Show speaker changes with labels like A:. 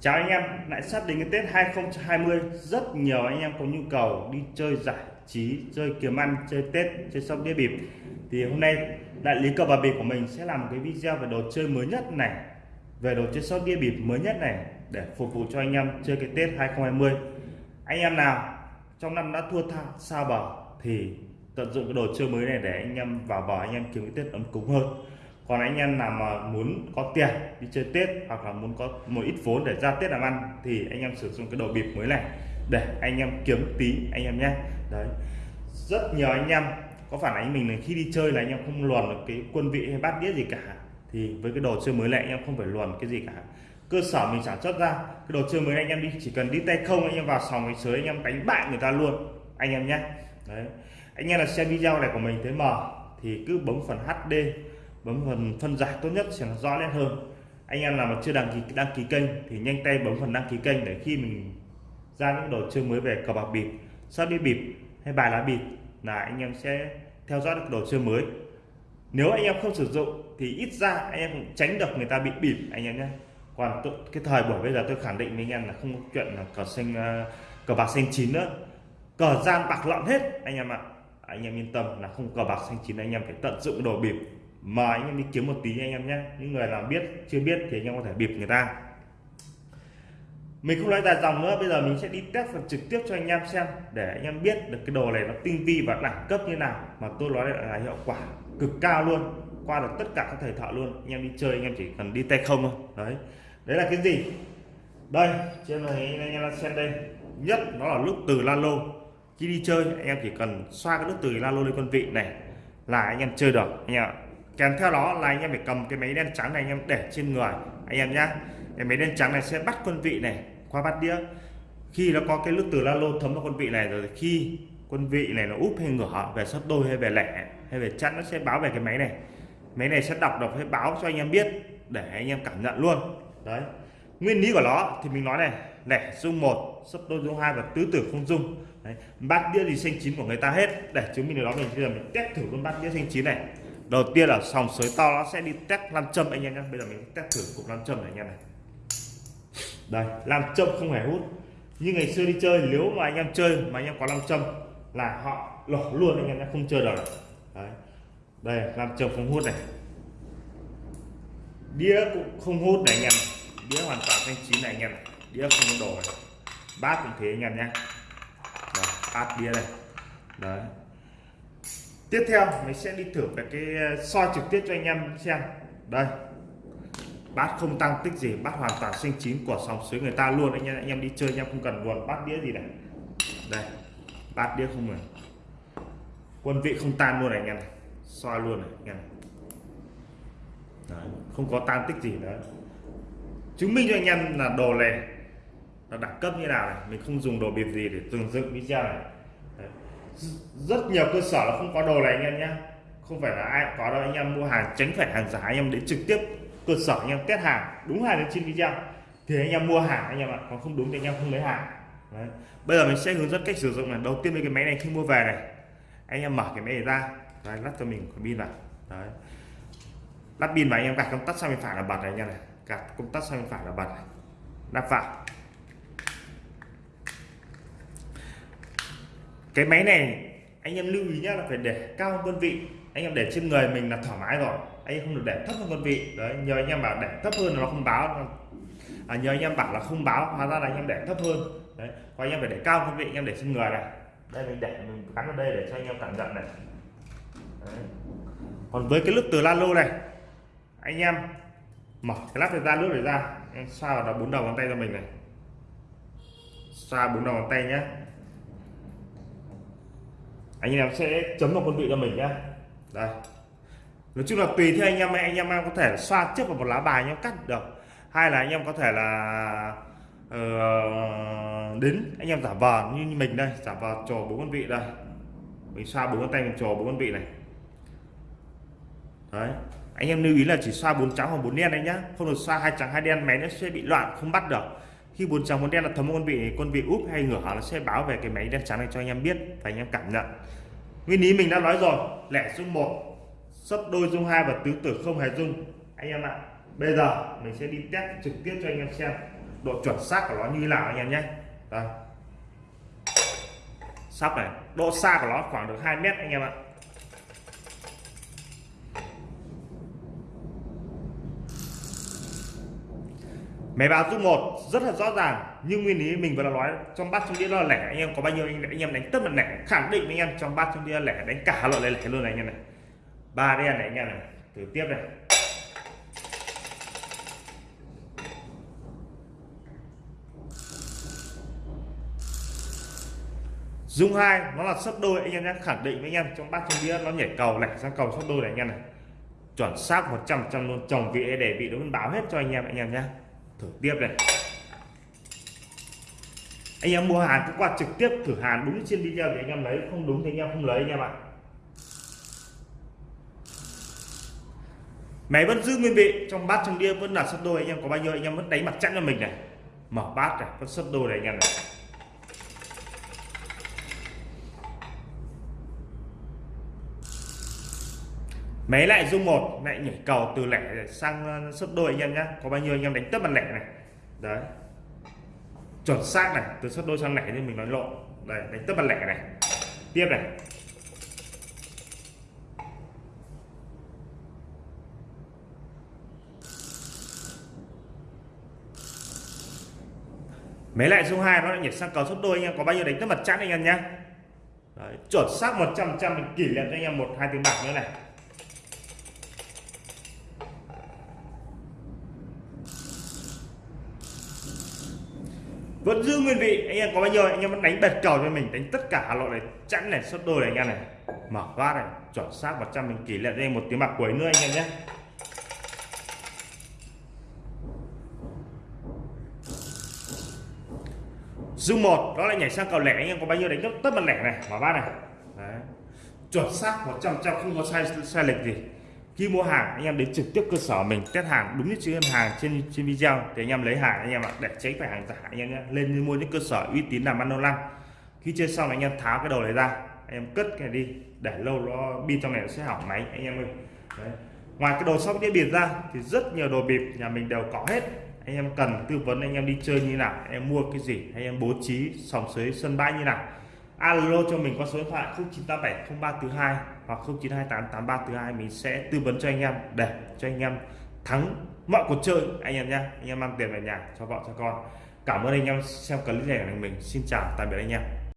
A: Chào anh em, lại sắp đến cái Tết 2020 Rất nhiều anh em có nhu cầu đi chơi giải trí, chơi kiếm ăn, chơi Tết, chơi sóc đĩa bịp. Thì hôm nay đại lý cờ bạc bịp của mình sẽ làm một cái video về đồ chơi mới nhất này Về đồ chơi sóc đĩa bịp mới nhất này Để phục vụ cho anh em chơi cái Tết 2020 Anh em nào trong năm đã thua tha sao bờ Thì tận dụng cái đồ chơi mới này để anh em vào bờ anh em kiếm cái Tết ấm cúng hơn còn anh em nào mà muốn có tiền đi chơi Tết hoặc là muốn có một ít vốn để ra Tết làm ăn thì anh em sử dụng cái đồ bịp mới này để anh em kiếm tí anh em nhé đấy rất nhiều anh em có phản ánh mình là khi đi chơi là anh em không luồn được cái quân vị hay bát đĩa gì cả thì với cái đồ chơi mới này anh em không phải luồn cái gì cả cơ sở mình sản xuất ra cái đồ chơi mới anh em đi chỉ cần đi tay không anh em vào sòng sới anh em đánh bại người ta luôn anh em nhé đấy anh em là xem video này của mình thấy mờ thì cứ bấm phần HD bấm phần phân giải tốt nhất sẽ rõ nét hơn. Anh em nào mà chưa đăng ký đăng ký kênh thì nhanh tay bấm phần đăng ký kênh để khi mình ra những đồ chơi mới về cờ bạc bịp sắp đi bịp hay bài lá bịp là anh em sẽ theo dõi được đồ chơi mới. Nếu anh em không sử dụng thì ít ra anh em cũng tránh được người ta bị bịp anh em nhé. Còn cái thời buổi bây giờ tôi khẳng định với anh em là không có chuyện là cờ xanh à, cờ bạc xanh chín nữa. Cờ gian bạc lợn hết, anh em ạ. Anh em yên tâm là không cờ bạc xanh chín, anh em phải tận dụng đồ bịp mời anh em đi kiếm một tí anh em nhé những người nào biết chưa biết thì anh em có thể bịp người ta mình không nói dài dòng nữa bây giờ mình sẽ đi test phần trực tiếp cho anh em xem để anh em biết được cái đồ này nó tinh vi và đẳng cấp như nào mà tôi nói là hiệu quả cực cao luôn qua được tất cả các thời thợ luôn anh em đi chơi anh em chỉ cần đi tay không thôi đấy đấy là cái gì đây trên này anh em xem đây nhất nó là lúc từ la lô khi đi chơi anh em chỉ cần xoa cái nước từ la lô lên con vị này là anh em chơi được anh em ạ kèm theo đó là anh em phải cầm cái máy đen trắng này anh em để trên người. Anh em nhá. Cái máy đen trắng này sẽ bắt quân vị này qua bắt đĩa. Khi nó có cái nước từ la lô thấm vào quân vị này rồi khi quân vị này nó úp hay ngửa về sấp đôi hay về lẻ hay về chẵn, nó sẽ báo về cái máy này. Máy này sẽ đọc đọc hay báo cho anh em biết để anh em cảm nhận luôn. Đấy. Nguyên lý của nó thì mình nói này, lẻ dung một, sấp đôi dung hai và tứ tử không dung. Đấy. bát đĩa gì xanh chín của người ta hết. Để chứng minh điều đó, mình bây giờ mình test thử luôn bát đĩa xanh chín này đầu tiên là sòng sới to nó sẽ đi test nam châm anh em nhé bây giờ mình test thử cục nam châm này anh em này. Đây nam châm không hề hút. Như ngày xưa đi chơi, nếu mà anh em chơi mà anh em có nam châm là họ lỏ luôn anh em nhé không chơi được. Đấy. Đây nam châm không hút này. Đĩa cũng không hút này anh em đĩa hoàn toàn thanh chín này anh em đĩa không đổ đồ này. Bát cũng thế anh em nhé bát đĩa này. Đấy tiếp theo mình sẽ đi thử về cái ờ, soi trực tiếp cho anh em xem. Đây. Bát không tăng tích gì bát hoàn toàn xanh chín của sòng sới người ta luôn. Anh em anh em đi chơi anh em không cần buồn bát đĩa gì này. Đây bát đĩa không này quân vị không tan luôn này anh em soi luôn này anh em Đấy, không có tan tích gì nữa. Chứng minh cho anh em là đồ này là đẳng cấp như nào này. Mình không dùng đồ bịp gì để từng dựng video này rất nhiều cơ sở là không có đồ này anh em nhé không phải là ai có đâu anh em mua hàng tránh phải hàng giả anh em đến trực tiếp cơ sở anh em test hàng đúng hàng trên video thì anh em mua hàng anh em ạ còn không đúng thì anh em không lấy hàng Đấy. bây giờ mình sẽ hướng dẫn cách sử dụng này đầu tiên với cái máy này khi mua về này anh em mở cái máy này ra Đấy, lắp cho mình cái pin vào Đấy. lắp pin vào anh em gạt công tắc sang bên phải là bật này anh em này gạt công tắc sang bên phải là bật này. lắp vào cái máy này anh em lưu ý nhá là phải để cao hơn quân vị. Anh em để trên người mình là thoải mái rồi. Anh em không được để thấp hơn quân vị. Đấy nhờ anh em bảo để thấp hơn nó không báo. À, nhờ anh em bảo là không báo hóa ra là anh em để thấp hơn. Đấy còn anh em phải để cao quân vị anh em để trên người này. Đây mình để mình gắn vào đây để cho anh em cảm nhận này. Đấy. còn với cái lúc từ la lô này anh em mở cái lắp này ra nước này ra. Em xoa vào đó bốn đầu ngón tay cho mình này. Xoa bốn đầu ngón tay nhé anh em sẽ chấm vào con vị cho mình nhé đây. Nói chung là tùy theo anh em anh em có thể xoa trước vào một lá bài nhé cắt được. Hay là anh em có thể là uh, đến anh em giả vờ như mình đây giả vờ trò bốn con vị đây. Mình xoa bốn con tay mình trò bốn con vị này. Đấy. Anh em lưu ý là chỉ xoa bốn trắng hoặc bốn đen đấy nhá. Không được xoa hai trắng hai đen máy nó sẽ bị loạn không bắt được khi bốn trắng bốn đen là thấm con vị con vị úp hay ngửa nó sẽ báo về cái máy đen trắng này cho anh em biết và anh em cảm nhận. Nguyên lý mình đã nói rồi, lẻ dung một sấp đôi dung hai và tứ tử không hề dung. Anh em ạ, bây giờ mình sẽ đi test trực tiếp cho anh em xem độ chuẩn xác của nó như nào anh em nhé. Đây. Sắp này, độ xa của nó khoảng được 2 mét anh em ạ. Máy báo dung một rất là rõ ràng. Nhưng nguyên lý mình vừa nói trong bát trong đĩa là lẻ. Anh em có bao nhiêu anh, anh em đánh tất là lẻ. Khẳng định anh em trong bát trong đĩa lẻ đánh cả loại lẻ luôn này anh em này. Ba đen này anh em này. Thử tiếp này. Dung hai nó là sấp đôi. Anh em nhé khẳng định với anh em trong bát trong đĩa nó nhảy cầu lẻ sang cầu sấp đôi này anh em này. Chuẩn xác 100 trăm luôn chồng vị để vị nó báo hết cho anh em anh em nhé thử. Tiếp này. Anh em mua hàng cứ qua trực tiếp thử hàng đúng trên video thì anh em lấy, không đúng thì anh em không lấy anh em ạ. Máy vẫn giữ nguyên vị, trong bát trong đĩa vẫn là sấp đôi, anh em có bao nhiêu anh em vẫn đánh mặt chắn cho mình này. Mở bát này, vẫn sấp đôi này anh em này. Máy lại dung một lại nhảy cầu từ lẻ sang uh, sấp đôi anh em nhá. có bao nhiêu anh em đánh tất bằng lẻ này. Đấy. Chuẩn xác này từ sấp đôi sang lẻ như mình nói lộ. Đây đánh tất bằng lẻ này. Tiếp này. Mấy lại số 2 nó lại nhảy sang cầu sấp đôi anh em. Có bao nhiêu đánh tất mặt chắn anh em nhé Đấy, chuẩn xác 100 trăm mình kỷ niệm cho anh em một hai tiếng bạc nữa này. Vẫn giữ nguyên vị. Anh em có bao nhiêu? Anh em vẫn đánh bệt cầu cho mình, đánh tất cả loại này, chẵn này xuất đôi này anh em này. Mở phát này, chuẩn xác 100 mình kỷ niệm đây một tiếng bạc cuối nữa anh em nhé. Dung một, đó là nhảy sang cầu lẻ. Anh em có bao nhiêu đánh tất mặt lẻ này? Mở bát này. Đấy. chuẩn xác 100 trăm không có sai sai lệch gì khi mua hàng anh em đến trực tiếp cơ sở mình test hàng đúng như chữ hàng trên trên video thì anh em lấy hàng anh em ạ để tránh phải hàng giả anh em nhé lên mua những cơ sở uy tín làm ăn lâu năm khi chơi xong anh em tháo cái đầu này ra anh em cất cái này đi để lâu nó pin trong này nó sẽ hỏng máy anh em ơi Đấy. ngoài cái đồ sóc đĩa bịp ra thì rất nhiều đồ bịp nhà mình đều có hết anh em cần tư vấn anh em đi chơi như nào anh em mua cái gì anh em bố trí sòng sới sân bãi như nào alo cho mình qua số điện thoại 09870342 hoặc 09288342 mình sẽ tư vấn cho anh em. Để cho anh em thắng mọi cuộc chơi, anh em nhé anh em mang tiền về nhà, cho vợ, cho con. Cảm ơn anh em xem clip này của mình. Xin chào, tạm biệt anh em.